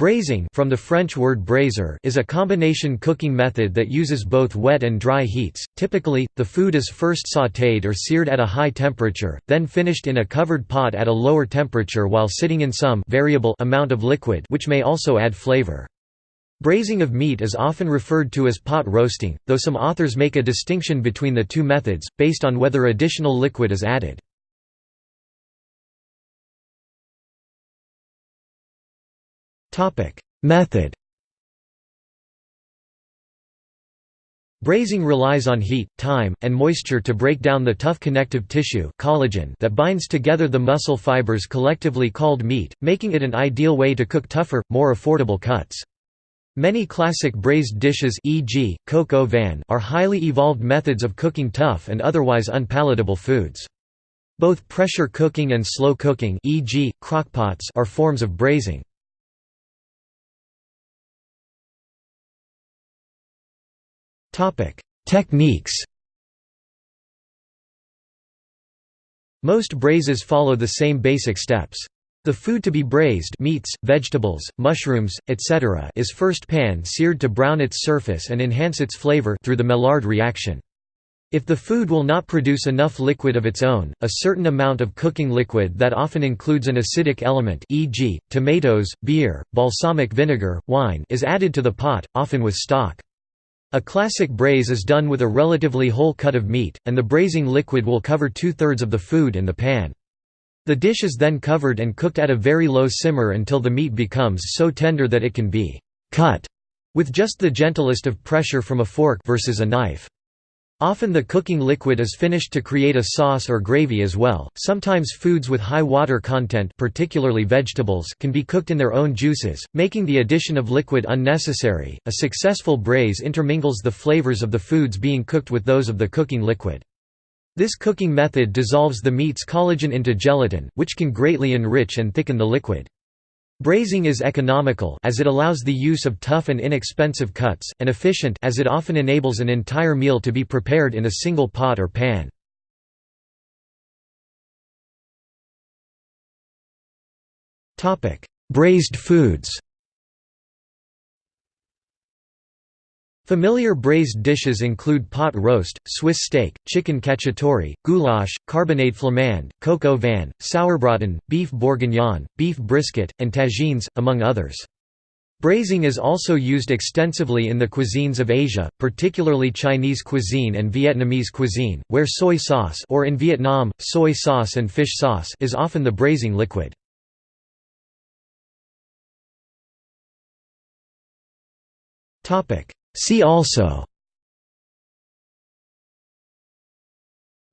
Braising from the French word braiser is a combination cooking method that uses both wet and dry heats. Typically, the food is first sautéed or seared at a high temperature, then finished in a covered pot at a lower temperature while sitting in some variable amount of liquid which may also add flavor. Braising of meat is often referred to as pot roasting, though some authors make a distinction between the two methods, based on whether additional liquid is added. Method Braising relies on heat, time, and moisture to break down the tough connective tissue collagen that binds together the muscle fibers collectively called meat, making it an ideal way to cook tougher, more affordable cuts. Many classic braised dishes e.g., coq vin are highly evolved methods of cooking tough and otherwise unpalatable foods. Both pressure cooking and slow cooking e.g., crockpots are forms of braising. Techniques Most braises follow the same basic steps. The food to be braised meats, vegetables, mushrooms, etc. is first pan-seared to brown its surface and enhance its flavor through the Maillard reaction. If the food will not produce enough liquid of its own, a certain amount of cooking liquid that often includes an acidic element e.g., tomatoes, beer, balsamic vinegar, wine is added to the pot, often with stock. A classic braise is done with a relatively whole cut of meat, and the braising liquid will cover two-thirds of the food in the pan. The dish is then covered and cooked at a very low simmer until the meat becomes so tender that it can be «cut» with just the gentlest of pressure from a fork versus a knife. Often the cooking liquid is finished to create a sauce or gravy as well. Sometimes foods with high water content, particularly vegetables, can be cooked in their own juices, making the addition of liquid unnecessary. A successful braise intermingles the flavors of the foods being cooked with those of the cooking liquid. This cooking method dissolves the meat's collagen into gelatin, which can greatly enrich and thicken the liquid. Braising is economical as it allows the use of tough and inexpensive cuts, and efficient as it often enables an entire meal to be prepared in a single pot or pan. Braised foods Familiar braised dishes include pot roast, Swiss steak, chicken cacciatore, goulash, carbonade flamande, coq au vin, sauerbraten, beef bourguignon, beef brisket, and tagines, among others. Braising is also used extensively in the cuisines of Asia, particularly Chinese cuisine and Vietnamese cuisine, where soy sauce or in Vietnam, soy sauce and fish sauce is often the braising liquid. Topic: See also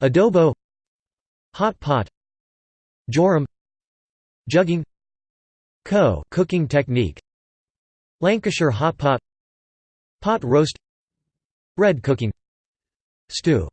Adobo Hot pot Jorim Jugging Kho cooking technique Lancashire hot pot Pot roast Red cooking Stew